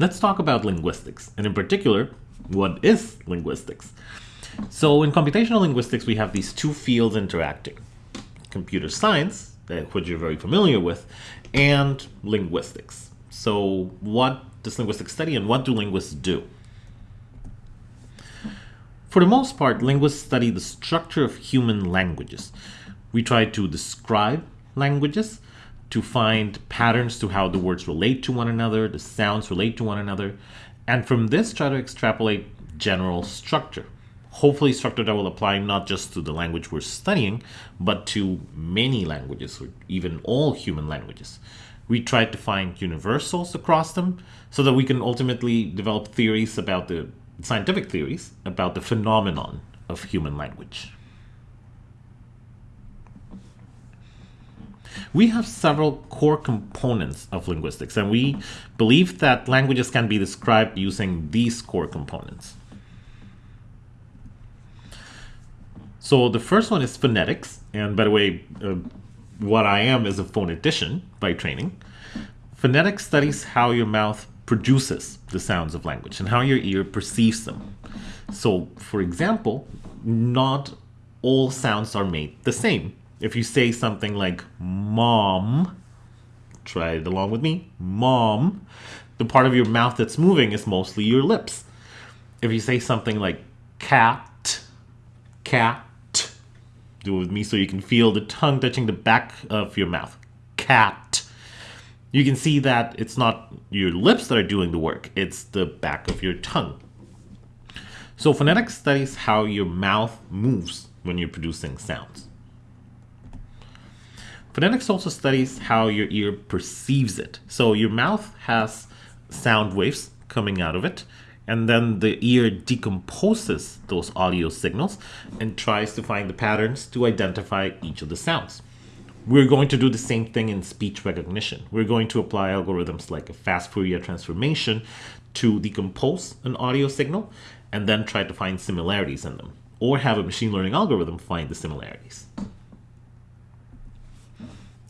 let's talk about linguistics, and in particular, what is linguistics? So in computational linguistics, we have these two fields interacting. Computer science, eh, which you're very familiar with, and linguistics. So what does linguistics study and what do linguists do? For the most part, linguists study the structure of human languages. We try to describe languages, to find patterns to how the words relate to one another, the sounds relate to one another, and from this try to extrapolate general structure. Hopefully structure that will apply not just to the language we're studying, but to many languages, or even all human languages. We try to find universals across them so that we can ultimately develop theories about the scientific theories about the phenomenon of human language. We have several core components of linguistics, and we believe that languages can be described using these core components. So the first one is phonetics, and by the way, uh, what I am is a phonetician by training. Phonetics studies how your mouth produces the sounds of language and how your ear perceives them. So, for example, not all sounds are made the same. If you say something like mom, try it along with me, mom, the part of your mouth that's moving is mostly your lips. If you say something like cat, cat, do it with me so you can feel the tongue touching the back of your mouth. Cat. You can see that it's not your lips that are doing the work, it's the back of your tongue. So phonetics studies how your mouth moves when you're producing sounds. Phonetics also studies how your ear perceives it. So your mouth has sound waves coming out of it, and then the ear decomposes those audio signals and tries to find the patterns to identify each of the sounds. We're going to do the same thing in speech recognition. We're going to apply algorithms like a fast Fourier transformation to decompose an audio signal and then try to find similarities in them, or have a machine learning algorithm find the similarities.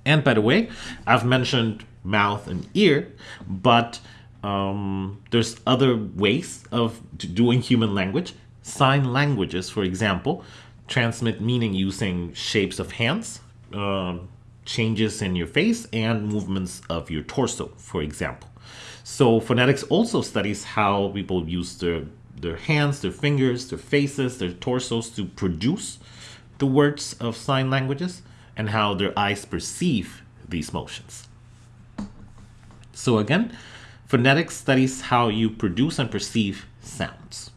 And by the way, I've mentioned mouth and ear, but um, there's other ways of doing human language. Sign languages, for example, transmit meaning using shapes of hands, uh, changes in your face, and movements of your torso, for example. So phonetics also studies how people use their, their hands, their fingers, their faces, their torsos to produce the words of sign languages and how their eyes perceive these motions. So again, Phonetics studies how you produce and perceive sounds.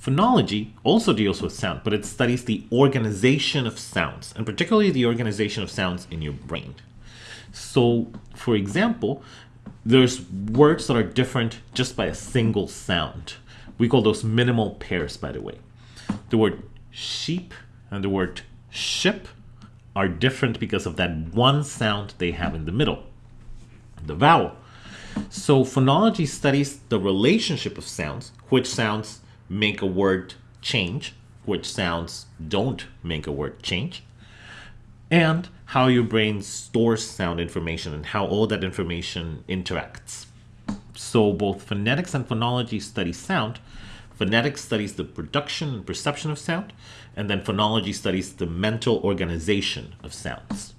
Phonology also deals with sound, but it studies the organization of sounds, and particularly the organization of sounds in your brain. So, for example, there's words that are different just by a single sound. We call those minimal pairs, by the way. The word sheep and the word ship are different because of that one sound they have in the middle the vowel. So phonology studies the relationship of sounds, which sounds make a word change, which sounds don't make a word change, and how your brain stores sound information and how all that information interacts. So both phonetics and phonology study sound. Phonetics studies the production and perception of sound, and then phonology studies the mental organization of sounds.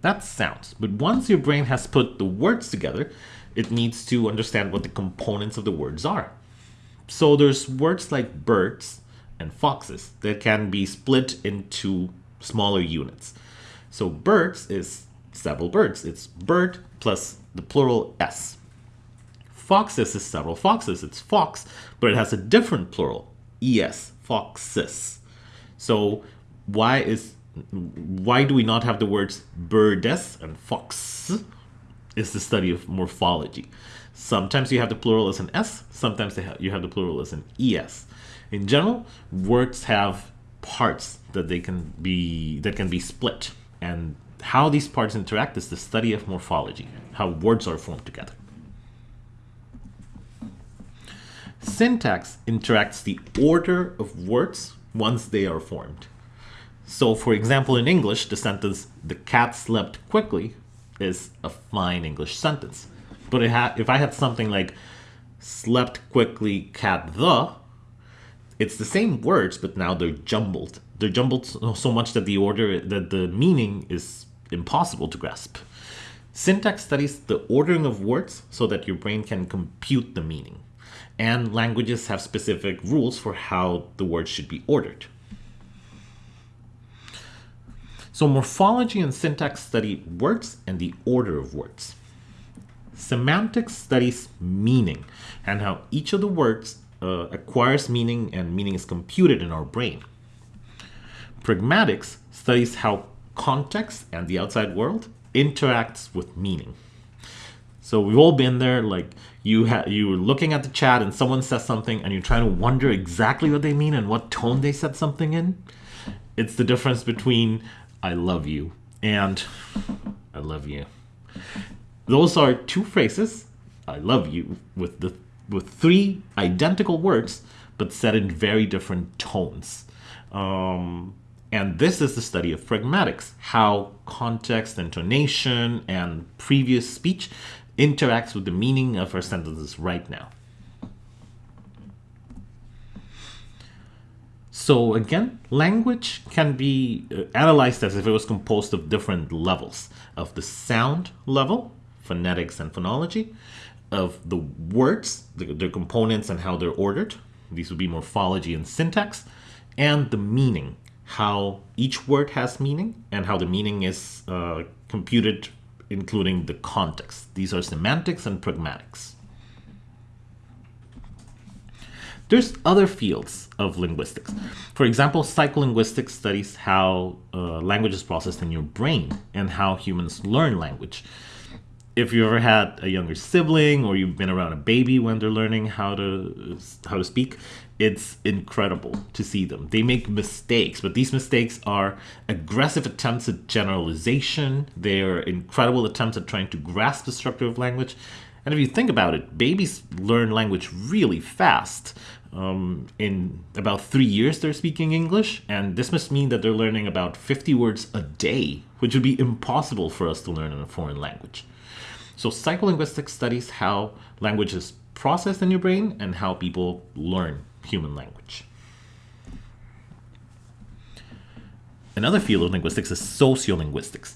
That's sounds. But once your brain has put the words together, it needs to understand what the components of the words are. So there's words like birds and foxes that can be split into smaller units. So birds is several birds. It's bird plus the plural s. Foxes is several foxes. It's fox, but it has a different plural, es, foxes. So why is why do we not have the words birdes and fox? Is the study of morphology. Sometimes you have the plural as an s, sometimes you have the plural as an es. In general, words have parts that they can be that can be split, and how these parts interact is the study of morphology, how words are formed together. Syntax interacts the order of words once they are formed. So, for example, in English, the sentence, the cat slept quickly, is a fine English sentence. But if I had something like, slept quickly, cat the, it's the same words, but now they're jumbled. They're jumbled so much that the order, that the meaning is impossible to grasp. Syntax studies the ordering of words so that your brain can compute the meaning. And languages have specific rules for how the words should be ordered. So morphology and syntax study words and the order of words. Semantics studies meaning and how each of the words uh, acquires meaning and meaning is computed in our brain. Pragmatics studies how context and the outside world interacts with meaning. So we've all been there, like you ha- you're looking at the chat and someone says something and you're trying to wonder exactly what they mean and what tone they said something in. It's the difference between I love you and I love you. Those are two phrases, I love you, with the with three identical words, but said in very different tones. Um, and this is the study of pragmatics, how context, intonation, and previous speech interacts with the meaning of our sentences right now. So again, language can be uh, analyzed as if it was composed of different levels of the sound level, phonetics and phonology, of the words, the, their components and how they're ordered. These would be morphology and syntax, and the meaning, how each word has meaning and how the meaning is uh, computed, including the context. These are semantics and pragmatics. There's other fields of linguistics. For example, psycholinguistics studies how uh, language is processed in your brain and how humans learn language. If you ever had a younger sibling or you've been around a baby when they're learning how to how to speak, it's incredible to see them. They make mistakes, but these mistakes are aggressive attempts at generalization. They are incredible attempts at trying to grasp the structure of language. And if you think about it, babies learn language really fast. Um, in about three years, they're speaking English, and this must mean that they're learning about 50 words a day, which would be impossible for us to learn in a foreign language. So, psycholinguistics studies how language is processed in your brain and how people learn human language. Another field of linguistics is sociolinguistics.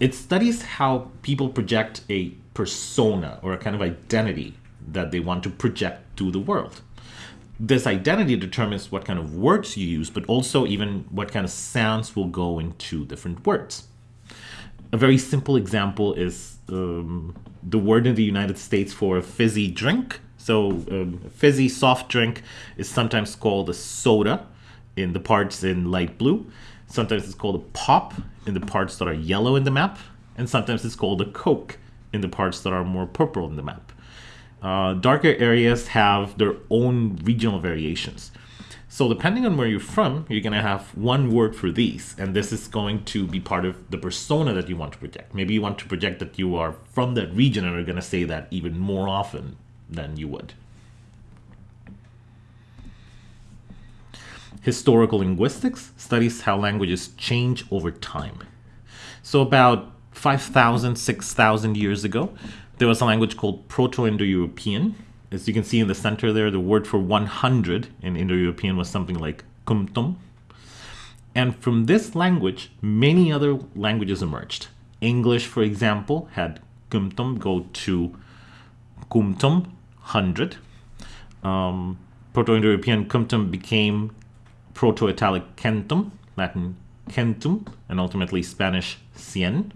It studies how people project a persona or a kind of identity that they want to project to the world this identity determines what kind of words you use, but also even what kind of sounds will go into different words. A very simple example is um, the word in the United States for a fizzy drink. So, um, fizzy soft drink is sometimes called a soda in the parts in light blue. Sometimes it's called a pop in the parts that are yellow in the map. And sometimes it's called a Coke in the parts that are more purple in the map. Uh, darker areas have their own regional variations. So depending on where you're from, you're going to have one word for these, and this is going to be part of the persona that you want to project. Maybe you want to project that you are from that region and are going to say that even more often than you would. Historical linguistics studies how languages change over time. So about 5,000, 6,000 years ago, there was a language called Proto-Indo-European. As you can see in the center there, the word for 100 in Indo-European was something like kumtum. And from this language, many other languages emerged. English, for example, had kumtum go to kumtum, 100. Um, Proto-Indo-European kumtum became Proto-Italic centum, Latin centum, and ultimately Spanish cien.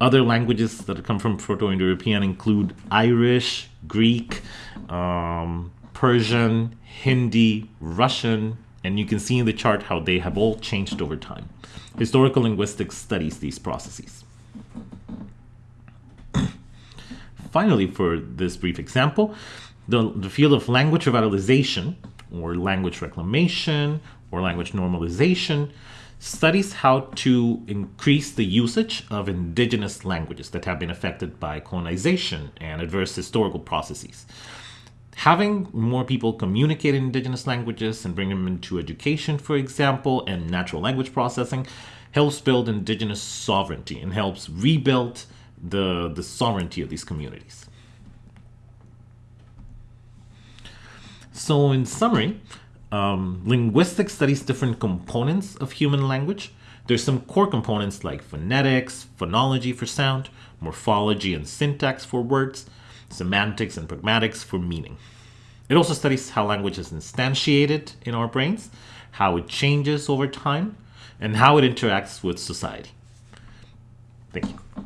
Other languages that come from Proto-Indo-European include Irish, Greek, um, Persian, Hindi, Russian, and you can see in the chart how they have all changed over time. Historical linguistics studies these processes. Finally, for this brief example, the, the field of language revitalization, or language reclamation, or language normalization, studies how to increase the usage of indigenous languages that have been affected by colonization and adverse historical processes. having more people communicate in indigenous languages and bring them into education, for example, and natural language processing helps build indigenous sovereignty and helps rebuild the, the sovereignty of these communities. So, in summary, um, linguistics studies different components of human language. There's some core components like phonetics, phonology for sound, morphology and syntax for words, semantics and pragmatics for meaning. It also studies how language is instantiated in our brains, how it changes over time, and how it interacts with society. Thank you.